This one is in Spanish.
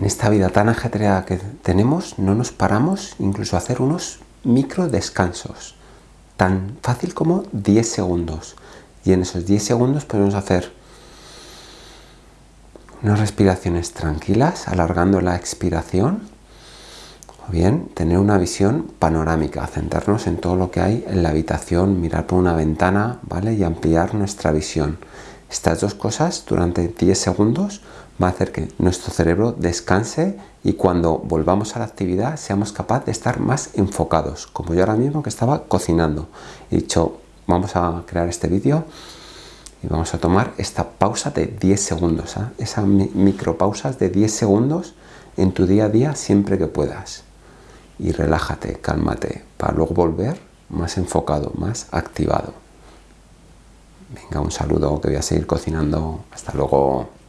En esta vida tan ajetreada que tenemos, no nos paramos incluso a hacer unos micro descansos. Tan fácil como 10 segundos. Y en esos 10 segundos podemos hacer unas respiraciones tranquilas, alargando la expiración. O bien tener una visión panorámica, centrarnos en todo lo que hay en la habitación, mirar por una ventana, ¿vale? Y ampliar nuestra visión. Estas dos cosas durante 10 segundos va a hacer que nuestro cerebro descanse y cuando volvamos a la actividad seamos capaces de estar más enfocados, como yo ahora mismo que estaba cocinando. He dicho, vamos a crear este vídeo y vamos a tomar esta pausa de 10 segundos, ¿eh? esas micropausas de 10 segundos en tu día a día siempre que puedas. Y relájate, cálmate, para luego volver más enfocado, más activado. Venga, un saludo que voy a seguir cocinando. Hasta luego.